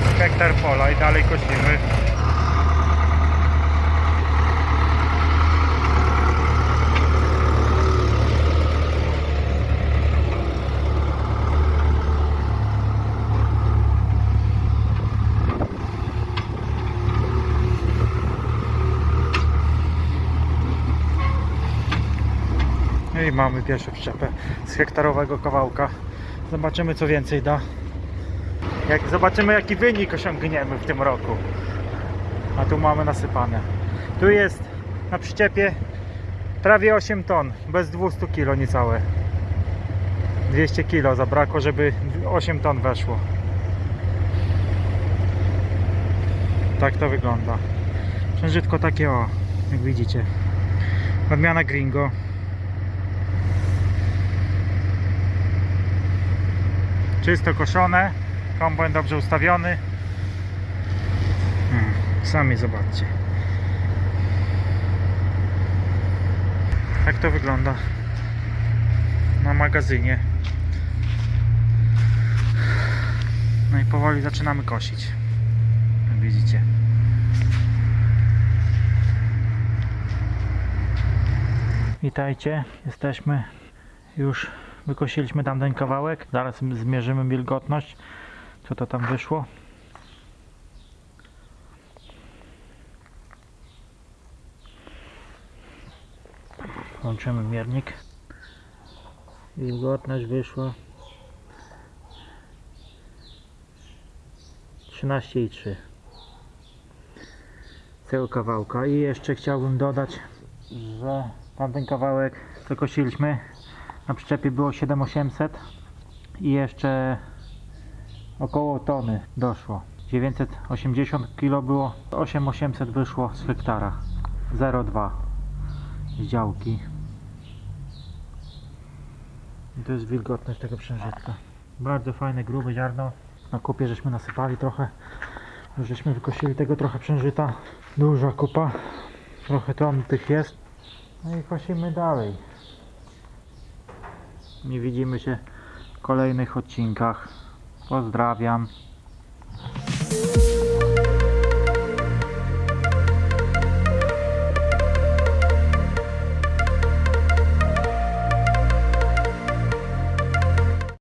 jest hektar pola i dalej kosimy. No i mamy pierwszą przyczepę z hektarowego kawałka. Zobaczymy co więcej da. Jak zobaczymy jaki wynik osiągniemy w tym roku. A tu mamy nasypane. Tu jest na przyczepie prawie 8 ton, bez 200 kg niecałe. 200 kg zabrakło, żeby 8 ton weszło. Tak to wygląda. Przężytko takie o, jak widzicie. Odmiana Gringo. Czysto koszone, kombajn dobrze ustawiony. Hmm, sami zobaczcie. Tak to wygląda na magazynie. No i powoli zaczynamy kosić. Jak widzicie. Witajcie, jesteśmy już wykosiliśmy tamten kawałek. Zaraz zmierzymy wilgotność, co to tam wyszło. Włączymy miernik. Wilgotność wyszła 13,3 tego kawałka i jeszcze chciałbym dodać, że tamten kawałek co kosiliśmy na przyczepie było 7800 i jeszcze około tony doszło. 980 kg było 8800 wyszło z hektara. 0,2 z działki. I to jest wilgotność tego przężytka. Bardzo fajne grube ziarno. Na kupie żeśmy nasypali trochę. Już żeśmy wykosili tego trochę przężyta. Duża kupa. Trochę ton tych jest. No i kosimy dalej. Nie widzimy się w kolejnych odcinkach pozdrawiam